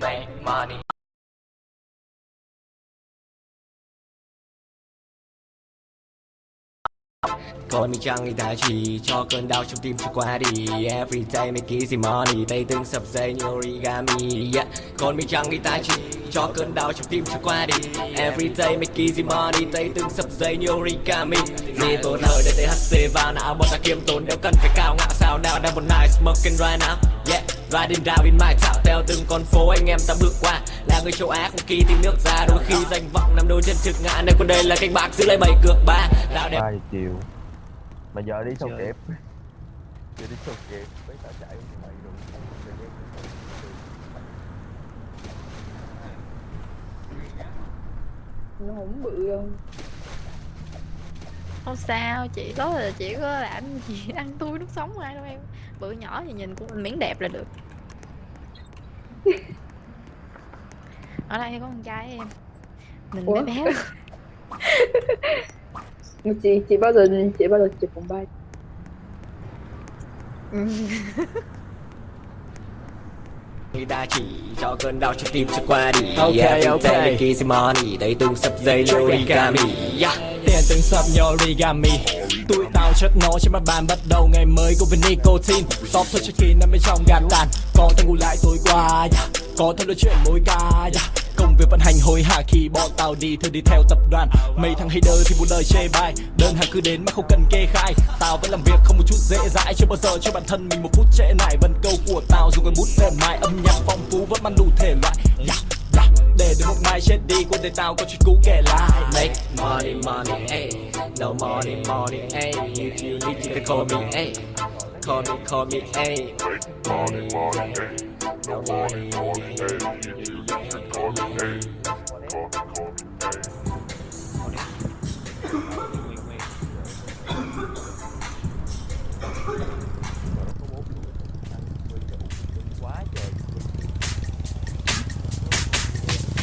Make money. Còn mình chẳng người ta chỉ cho cơn đau trong tim chưa qua đi. Every day make easy money. Tay từng sập dây như origami, yeah. Còn mình chẳng người ta chỉ cho cơn đau trong tim cho qua đi. Every day make easy money Tay từng sập dây như origami. Gì tốn hơi để THC vào não Bọn ta kiêm tốn đều cần phải cao ngạo sao nào Đang một night smoking right now. Yeah Riding down in my town Theo từng con phố anh em ta bước qua. Là người châu Á không kỳ tìm nước ra Đôi khi danh vọng nằm đôi chân trực ngã. Nên còn đây là canh bạc giữ lấy bảy cược ba. Đạo đẹp. Ba giờ chiều mà giờ đi sao kịp giờ đi sao kịp mấy tao chạy vậy rồi nó không bự đâu không sao chị có là chỉ có làm gì ăn tươi nước sống ai đâu em bự nhỏ thì nhìn cũng miếng đẹp là được ở đây có con trai em mình Ủa? bé bé. Mà chị chị bao giờ chị bao giờ chụp phòng bay. Người ta chỉ cho cơn đau trong tim cho qua đi. Ok, Every ok. easy money Đây từng sập dây origami yeah. Tiền từng như origami Tụi tao chất nó trên mặt bàn bắt đầu ngày mới của với nicotine Stop thôi cho kỳ nằm bên trong gạt tàn. Có thằng ngủ lại tối qua yeah. Có thằng nói chuyện mối ca yeah. Công việc vận hành hối hả khi bọn tao đi Thôi đi theo tập đoàn. Mấy thằng hater thì một lời chê bai. Đơn hàng cứ đến mà không cần kê khai. Tao vẫn làm việc không một chút dễ dãi. Chưa bao giờ cho bản thân mình một phút trễ nải. Vần câu của tao dùng cái bút mềm mại vẫn mang đủ thể loại yeah, yeah. Để đến một mai chết đi Cuộc đời tao có chuyện cũ kể lại Make money money ay No money money ay If you need you can call me ay Call me call me ay Make money money ay No money money ay If you need you can call me ay Call me call me ay